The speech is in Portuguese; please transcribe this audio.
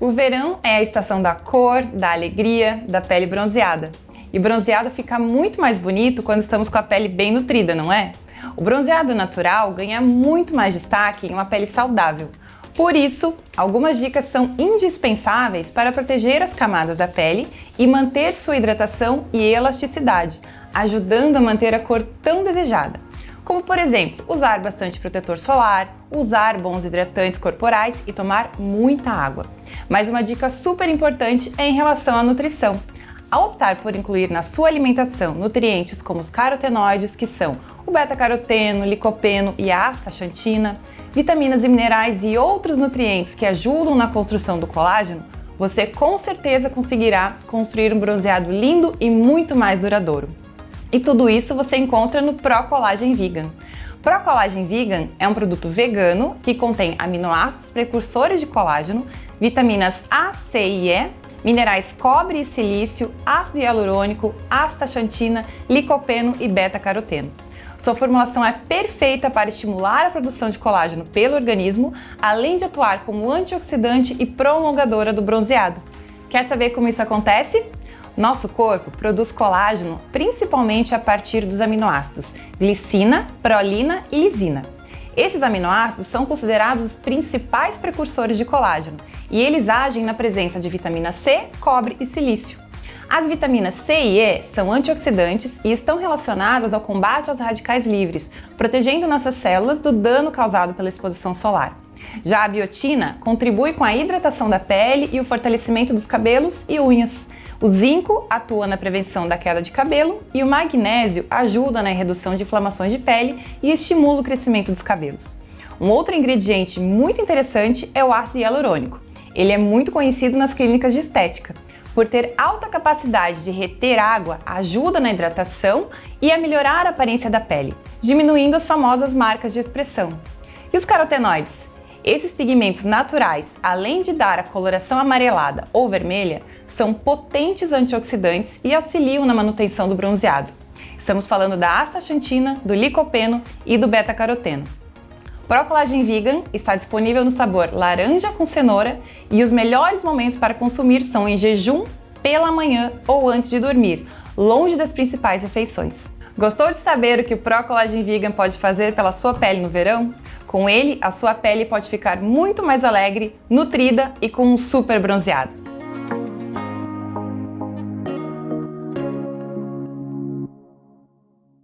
O verão é a estação da cor, da alegria, da pele bronzeada. E bronzeado fica muito mais bonito quando estamos com a pele bem nutrida, não é? O bronzeado natural ganha muito mais destaque em uma pele saudável. Por isso, algumas dicas são indispensáveis para proteger as camadas da pele e manter sua hidratação e elasticidade, ajudando a manter a cor tão desejada. Como, por exemplo, usar bastante protetor solar, usar bons hidratantes corporais e tomar muita água. Mas uma dica super importante é em relação à nutrição. Ao optar por incluir na sua alimentação nutrientes como os carotenoides, que são o beta-caroteno, licopeno e a astaxantina, vitaminas e minerais e outros nutrientes que ajudam na construção do colágeno, você com certeza conseguirá construir um bronzeado lindo e muito mais duradouro. E tudo isso você encontra no Pro Collagen Vegan. Pro Collagen Vegan é um produto vegano que contém aminoácidos precursores de colágeno, vitaminas A, C e E, minerais cobre e silício, ácido hialurônico, astaxantina, licopeno e beta-caroteno. Sua formulação é perfeita para estimular a produção de colágeno pelo organismo, além de atuar como antioxidante e prolongadora do bronzeado. Quer saber como isso acontece? Nosso corpo produz colágeno principalmente a partir dos aminoácidos glicina, prolina e lisina. Esses aminoácidos são considerados os principais precursores de colágeno e eles agem na presença de vitamina C, cobre e silício. As vitaminas C e E são antioxidantes e estão relacionadas ao combate aos radicais livres, protegendo nossas células do dano causado pela exposição solar. Já a biotina contribui com a hidratação da pele e o fortalecimento dos cabelos e unhas. O zinco atua na prevenção da queda de cabelo e o magnésio ajuda na redução de inflamações de pele e estimula o crescimento dos cabelos. Um outro ingrediente muito interessante é o ácido hialurônico. Ele é muito conhecido nas clínicas de estética. Por ter alta capacidade de reter água, ajuda na hidratação e a melhorar a aparência da pele, diminuindo as famosas marcas de expressão. E os carotenoides? Esses pigmentos naturais, além de dar a coloração amarelada ou vermelha, são potentes antioxidantes e auxiliam na manutenção do bronzeado. Estamos falando da astaxantina, do licopeno e do beta-caroteno. Pro Collagen Vegan está disponível no sabor laranja com cenoura e os melhores momentos para consumir são em jejum, pela manhã ou antes de dormir, longe das principais refeições. Gostou de saber o que o Pro Collagen Vegan pode fazer pela sua pele no verão? Com ele, a sua pele pode ficar muito mais alegre, nutrida e com um super bronzeado.